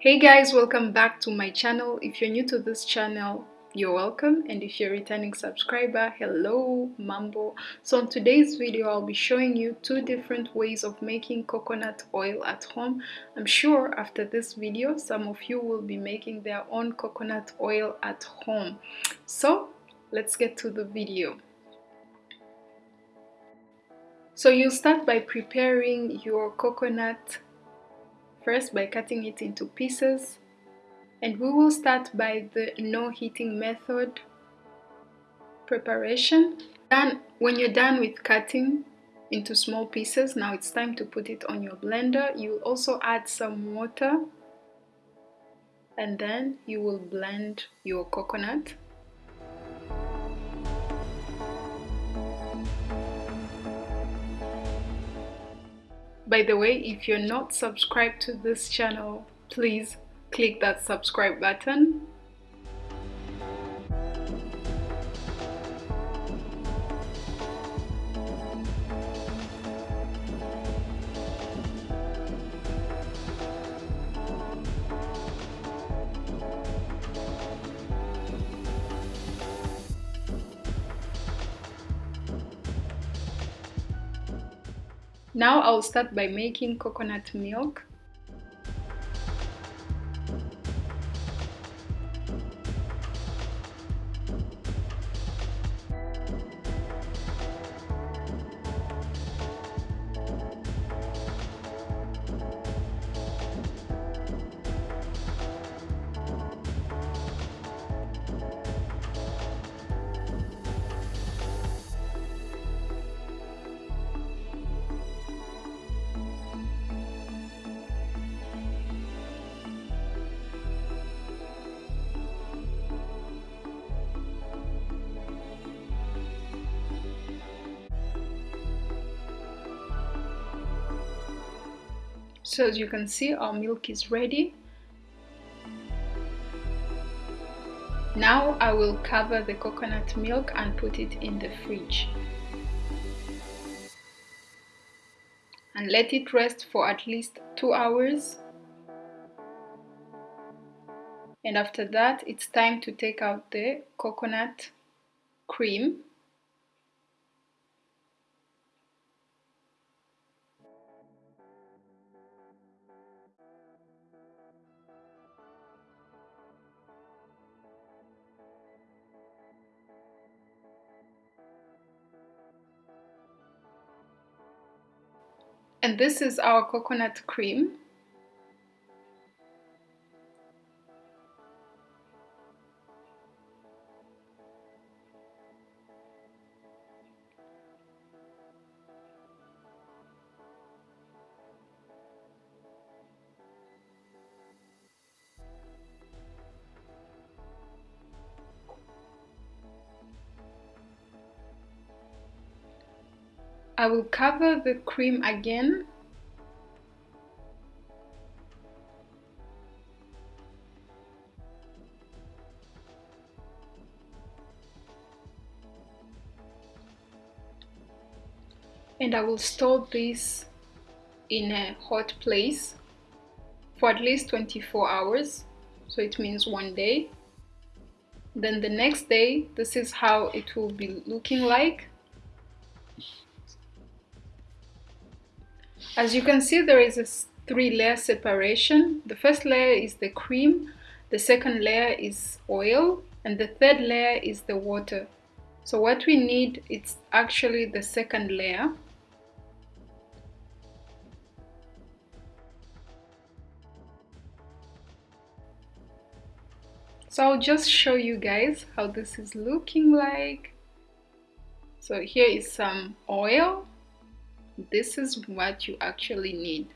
Hey guys, welcome back to my channel. If you're new to this channel, you're welcome. And if you're a returning subscriber hello mambo. So in today's video i'll be showing you two different ways of making coconut oil at home. I'm sure after this video some of you will be making their own coconut oil at home. So let's get to the video. So you start by preparing your coconut first by cutting it into pieces. And we will start by the no heating method preparation. Then when you're done with cutting into small pieces now it's time to put it on your blender. You also add some water. And then you will blend your coconut by the way if you're not subscribed to this channel please click that subscribe button Now I'll start by making coconut milk. So as you can see our milk is ready. Now I will cover the coconut milk and put it in the fridge. And let it rest for at least two hours. And after that it's time to take out the coconut cream and this is our coconut cream I will cover the cream again. And I will store this in a hot place for at least 24 hours. So it means one day. Then the next day this is how it will be looking like As you can see, there is a three layer separation. The first layer is the cream, the second layer is oil, and the third layer is the water. So what we need is actually the second layer. So I'll just show you guys how this is looking like. So here is some oil this is what you actually need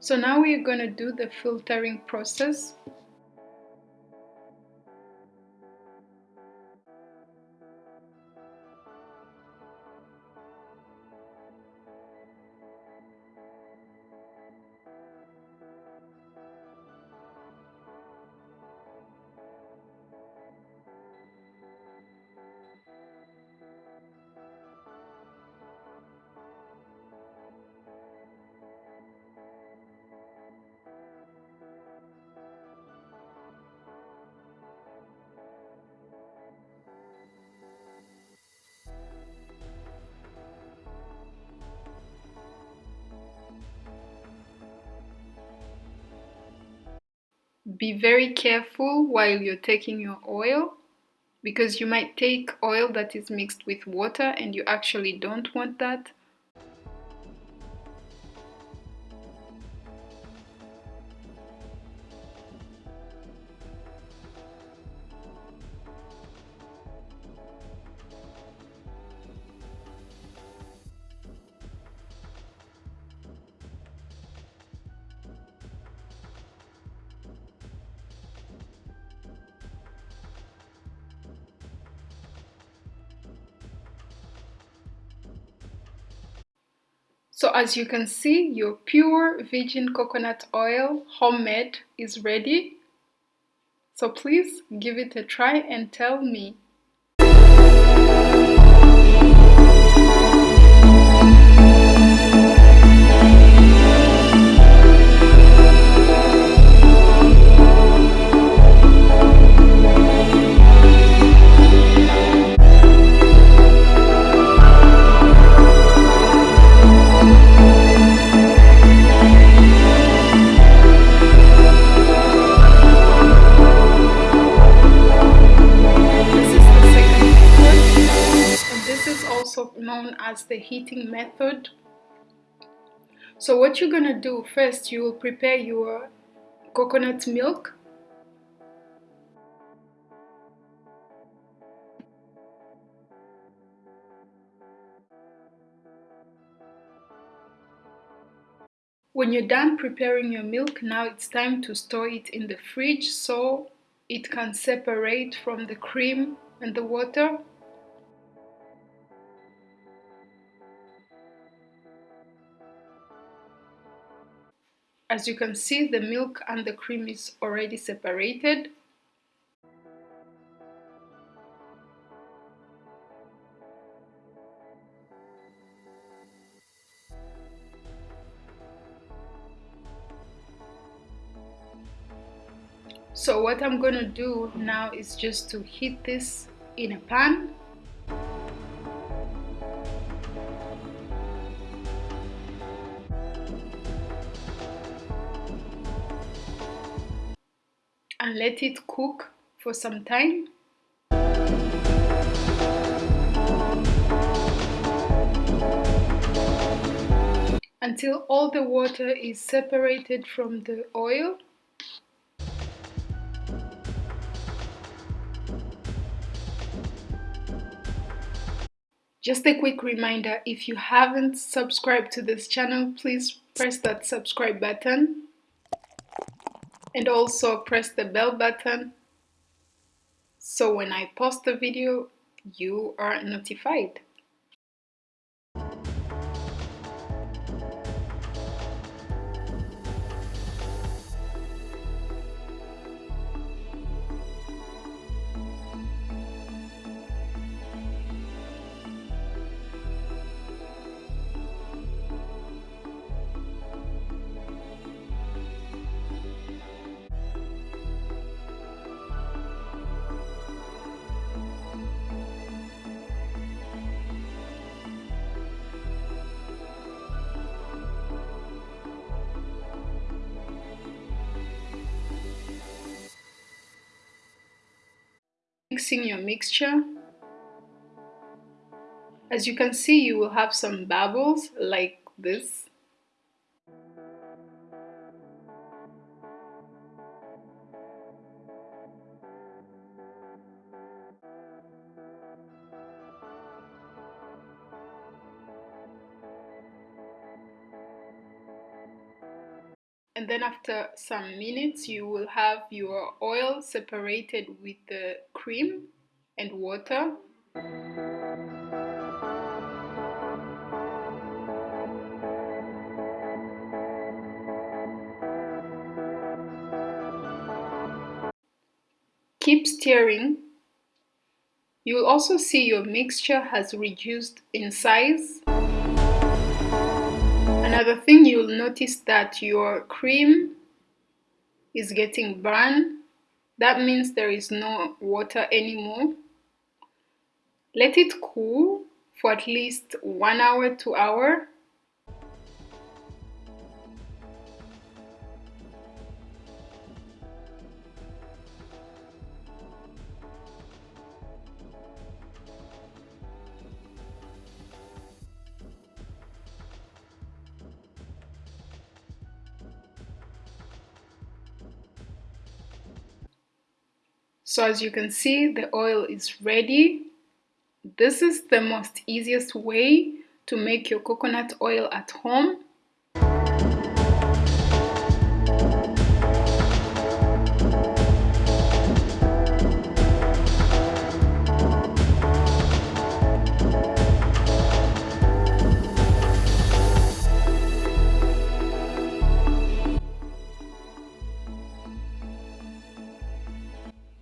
So now we're going to do the filtering process. Be very careful while you're taking your oil because you might take oil that is mixed with water and you actually don't want that. So as you can see, your pure virgin coconut oil, homemade, is ready. So please give it a try and tell me as the heating method. So what you're gonna do first, you will prepare your coconut milk. When you're done preparing your milk, now it's time to store it in the fridge so it can separate from the cream and the water As you can see, the milk and the cream is already separated. So what I'm gonna do now is just to heat this in a pan let it cook for some time. Until all the water is separated from the oil. Just a quick reminder, if you haven't subscribed to this channel, please press that subscribe button and also press the bell button so when I post a video you are notified. Mixing your mixture. As you can see, you will have some bubbles like this. And then after some minutes you will have your oil separated with the cream and water Keep stirring. You will also see your mixture has reduced in size. Another thing you'll notice that your cream is getting burned. That means there is no water anymore. Let it cool for at least one hour, two hour. So as you can see, the oil is ready. This is the most easiest way to make your coconut oil at home.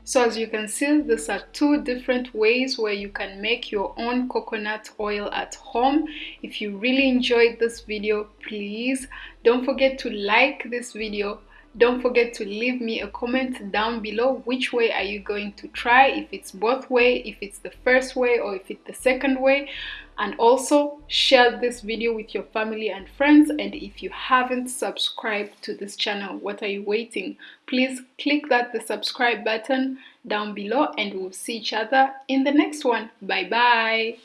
So as you can see, these are two different ways where you can make your own coconut oil at home. If you really enjoyed this video, please don't forget to like this video. Don't forget to leave me a comment down below which way are you going to try, if it's both way, if it's the first way or if it's the second way. And also share this video with your family and friends. And if you haven't subscribed to this channel what are you waiting? Please click that the subscribe button down below and we'll see each other in the next one. Bye bye